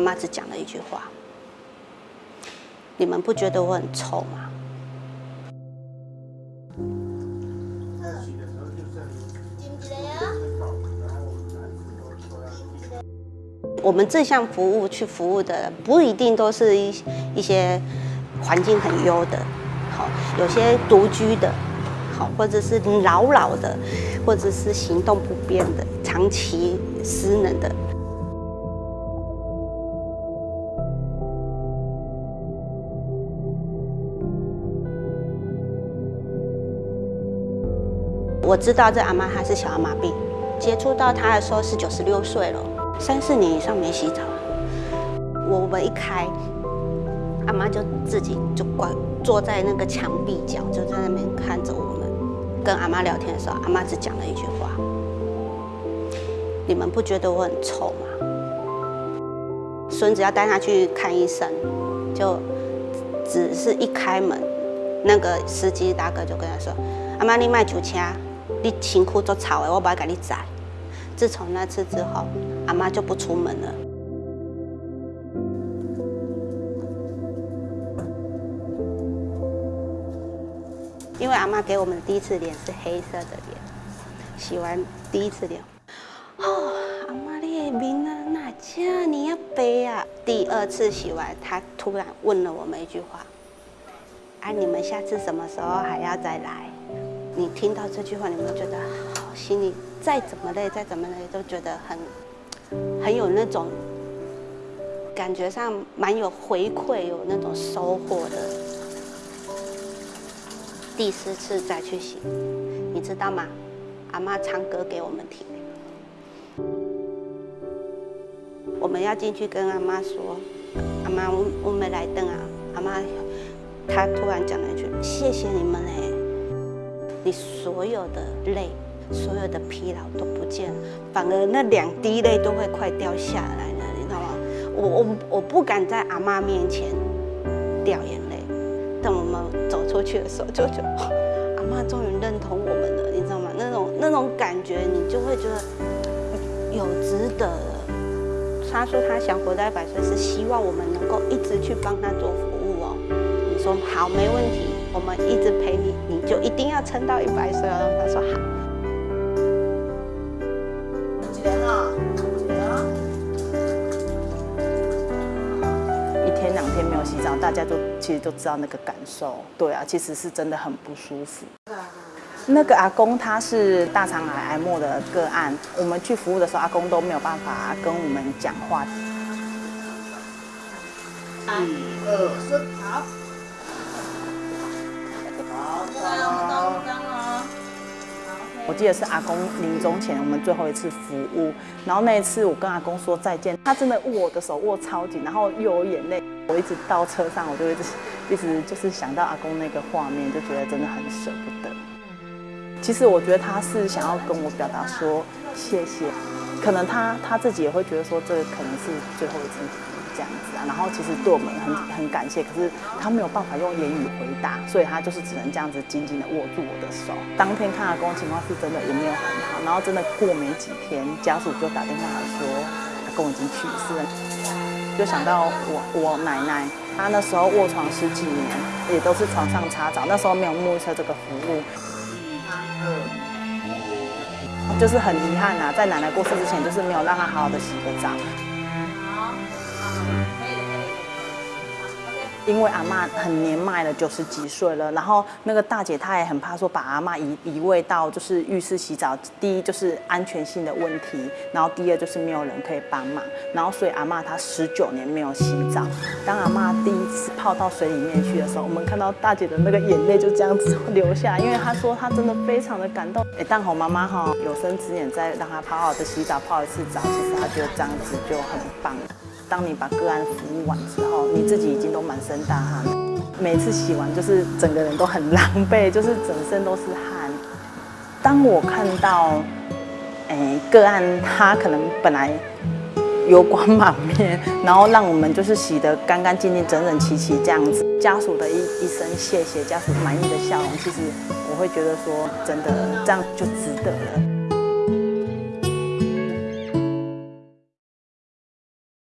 妈只讲了一句话：“你们不觉得我很臭吗？”我们这项服务去服务的不一定都是一一些环境很优的，好，有些独居的，好，或者是老老的，或者是行动不便的，长期失能的。我知道这阿妈她是小儿麻痹，接触到她的时候是九十六岁了。三四年以上没洗澡，我们一开，阿妈就自己就关坐在那个墙壁角，就在那边看着我们。跟阿妈聊天的时候，阿妈只讲了一句话：“你们不觉得我很臭吗？”孙子要带他去看医生，就只是一开门，那个司机大哥就跟他说：“阿妈，你卖酒车，你辛苦做草的，我不要给你摘。”自从那次之后，阿妈就不出门了。因为阿妈给我们第一次脸是黑色的脸，洗完第一次脸，哦，阿妈你的面啊，哪家你要白啊？第二次洗完，她突然问了我们一句话：“哎，你们下次什么时候还要再来？”你听到这句话，你们觉得好心里？再怎么累，再怎么累，都觉得很很有那种感觉上蛮有回馈，有那种收获的。第四次再去洗，你知道吗？阿妈唱歌给我们听。我们要进去跟阿妈说：“阿妈，我我没来等啊！”阿妈，她突然讲了一句：“谢谢你们哎，你所有的泪。”所有的疲劳都不见了，反而那两滴泪都会快掉下来了，你知道吗？我我我不敢在阿妈面前掉眼泪，等我们走出去的时候，就觉得阿妈终于认同我们了，你知道吗？那种那种感觉，你就会觉得有值得了。他说他想活到一百岁，是希望我们能够一直去帮他做服务哦。你说好，没问题，我们一直陪你，你就一定要撑到一百岁哦。他说好。洗澡，大家都其实都知道那个感受，对啊，其实是真的很不舒服。那个阿公他是大肠癌癌末的个案，我们去服务的时候，阿公都没有办法跟我们讲话。一二三，好。我记得是阿公临终前我们最后一次服务，然后那一次我跟阿公说再见，他真的握我的手握超紧，然后又有眼泪。我一直到车上，我就一直一直就是想到阿公那个画面，就觉得真的很舍不得。其实我觉得他是想要跟我表达说谢谢，可能他他自己也会觉得说这可能是最后一次。这样子啊，然后其实对我们很很感谢，可是他没有办法用言语回答，所以他就是只能这样子紧紧的握住我的手。当天看阿公情况是真的也没有很好，然后真的过没几天，家属就打电话来说阿公已经去世了，就想到我我奶奶，她那时候卧床十几年，也都是床上擦澡，那时候没有沐浴车这个服务，就是很遗憾呐，在奶奶过世之前，就是没有让她好好的洗个澡。因为阿妈很年迈了，九十几岁了，然后那个大姐她也很怕说把阿妈移移位到就是浴室洗澡，第一就是安全性的问题，然后第二就是没有人可以帮忙，然后所以阿妈她十九年没有洗澡。当阿妈第一次泡到水里面去的时候，我们看到大姐的那个眼泪就这样子流下，因为她说她真的非常的感动。哎，蛋红妈妈哈有生之年再让她好好的洗澡泡一次澡，其实她觉得这样子就很棒。当你把个案服务完之后，你自己已经都满身大汗，每次洗完就是整个人都很狼狈，就是整身都是汗。当我看到，哎，个案他可能本来油光满面，然后让我们就是洗得干干净净、整整齐齐这样子，家属的一一声谢谢，家属满意的笑容，其实我会觉得说，真的这样就值得了。